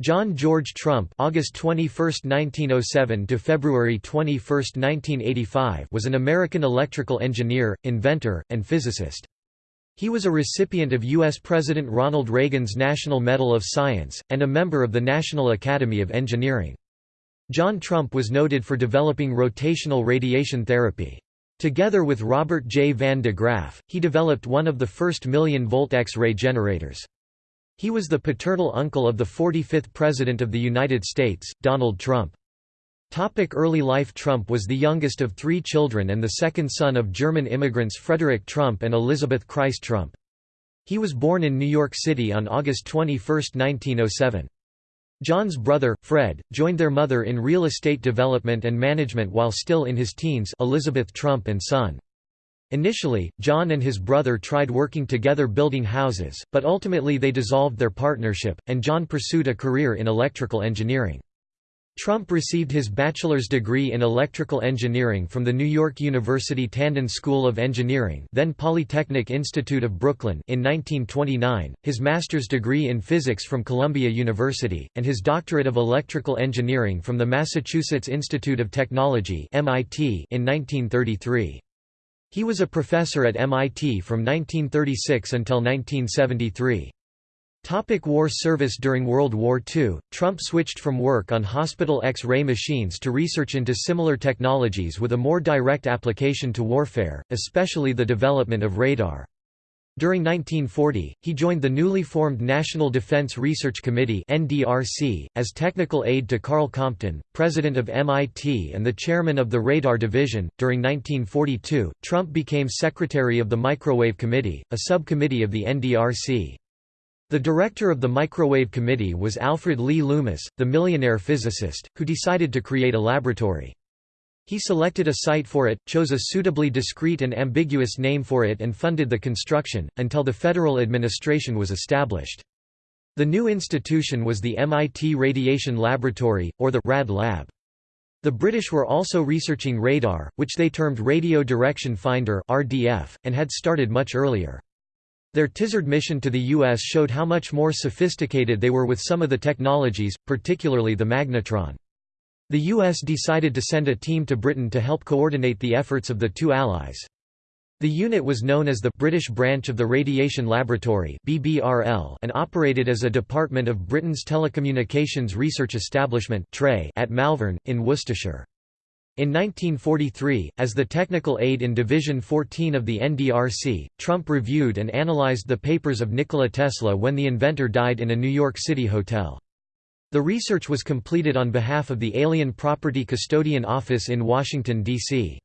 John George Trump August 21, 1907 to February 21, 1985 was an American electrical engineer, inventor, and physicist. He was a recipient of U.S. President Ronald Reagan's National Medal of Science, and a member of the National Academy of Engineering. John Trump was noted for developing rotational radiation therapy. Together with Robert J. Van de Graaff, he developed one of the first million-volt X-ray generators. He was the paternal uncle of the 45th President of the United States, Donald Trump. Topic early life Trump was the youngest of three children and the second son of German immigrants Frederick Trump and Elizabeth Christ Trump. He was born in New York City on August 21, 1907. John's brother, Fred, joined their mother in real estate development and management while still in his teens Elizabeth Trump and son. Initially, John and his brother tried working together building houses, but ultimately they dissolved their partnership, and John pursued a career in electrical engineering. Trump received his bachelor's degree in electrical engineering from the New York University Tandon School of Engineering then Polytechnic Institute of Brooklyn in 1929, his master's degree in physics from Columbia University, and his doctorate of electrical engineering from the Massachusetts Institute of Technology MIT in 1933. He was a professor at MIT from 1936 until 1973. Topic war service During World War II, Trump switched from work on hospital X-ray machines to research into similar technologies with a more direct application to warfare, especially the development of radar. During 1940, he joined the newly formed National Defense Research Committee (NDRC) as technical aide to Karl Compton, president of MIT and the chairman of the Radar Division. During 1942, Trump became secretary of the Microwave Committee, a subcommittee of the NDRC. The director of the Microwave Committee was Alfred Lee Loomis, the millionaire physicist, who decided to create a laboratory. He selected a site for it, chose a suitably discreet and ambiguous name for it and funded the construction, until the federal administration was established. The new institution was the MIT Radiation Laboratory, or the RAD Lab. The British were also researching radar, which they termed Radio Direction Finder (RDF), and had started much earlier. Their Tizard mission to the U.S. showed how much more sophisticated they were with some of the technologies, particularly the magnetron. The U.S. decided to send a team to Britain to help coordinate the efforts of the two allies. The unit was known as the British Branch of the Radiation Laboratory and operated as a department of Britain's Telecommunications Research Establishment at Malvern, in Worcestershire. In 1943, as the technical aide in Division 14 of the NDRC, Trump reviewed and analyzed the papers of Nikola Tesla when the inventor died in a New York City hotel. The research was completed on behalf of the Alien Property Custodian Office in Washington, D.C.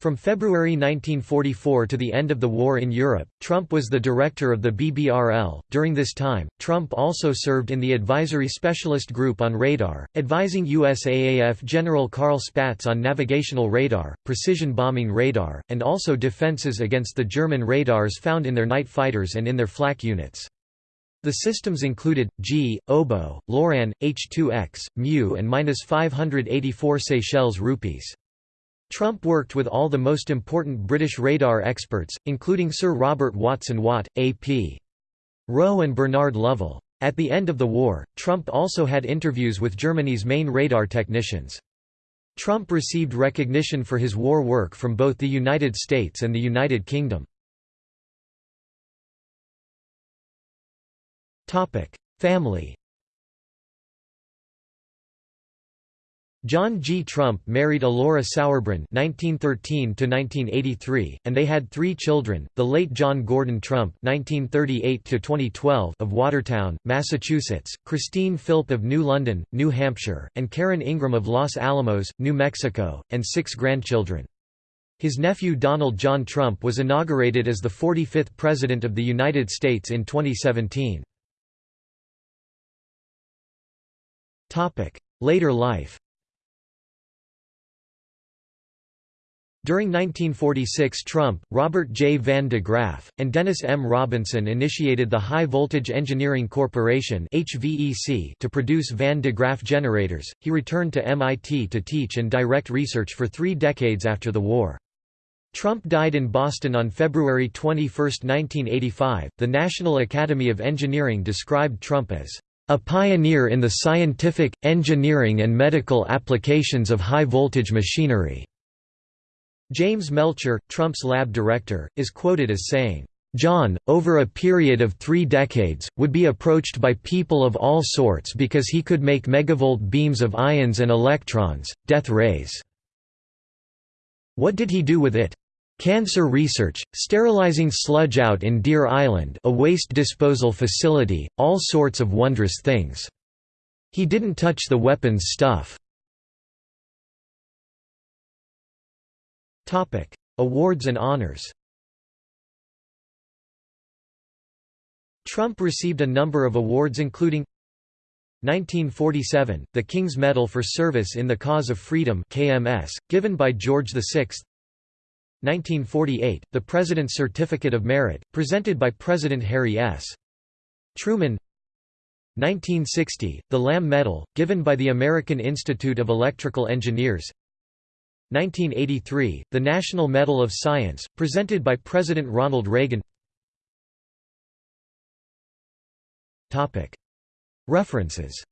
From February 1944 to the end of the war in Europe, Trump was the director of the BBRL. During this time, Trump also served in the Advisory Specialist Group on Radar, advising USAAF General Carl Spaatz on navigational radar, precision bombing radar, and also defenses against the German radars found in their night fighters and in their flak units. The systems included Gee, Oboe, Loran, H2X, Mu, and minus 584 Seychelles rupees. Trump worked with all the most important British radar experts, including Sir Robert Watson Watt, A.P. Rowe and Bernard Lovell. At the end of the war, Trump also had interviews with Germany's main radar technicians. Trump received recognition for his war work from both the United States and the United Kingdom. Family John G. Trump married Alora Sauerbrunn (1913–1983), and they had three children: the late John Gordon Trump (1938–2012) of Watertown, Massachusetts; Christine Philp of New London, New Hampshire; and Karen Ingram of Los Alamos, New Mexico, and six grandchildren. His nephew Donald John Trump was inaugurated as the 45th President of the United States in 2017. Later life During 1946 Trump, Robert J. Van de Graaff, and Dennis M. Robinson initiated the High Voltage Engineering Corporation to produce Van de Graaff generators. He returned to MIT to teach and direct research for three decades after the war. Trump died in Boston on February 21, 1985. The National Academy of Engineering described Trump as A pioneer in the scientific, engineering and medical applications of high-voltage machinery." James Melcher, Trump's lab director, is quoted as saying, John, over a period of three decades, would be approached by people of all sorts because he could make megavolt beams of ions and electrons, death rays. What did he do with it? Cancer research, sterilizing sludge out in Deer Island a waste disposal facility, all sorts of wondrous things. He didn't touch the weapons stuff. Awards and honors Trump received a number of awards including 1947, the King's Medal for Service in the Cause of Freedom KMS, given by George VI 1948, the President's Certificate of Merit, presented by President Harry S. Truman. 1960, the Lamme Medal, given by the American Institute of Electrical Engineers. 1983, the National Medal of Science, presented by President Ronald Reagan. References